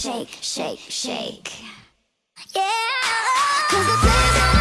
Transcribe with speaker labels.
Speaker 1: shake, shake, shake. Yeah. Cause the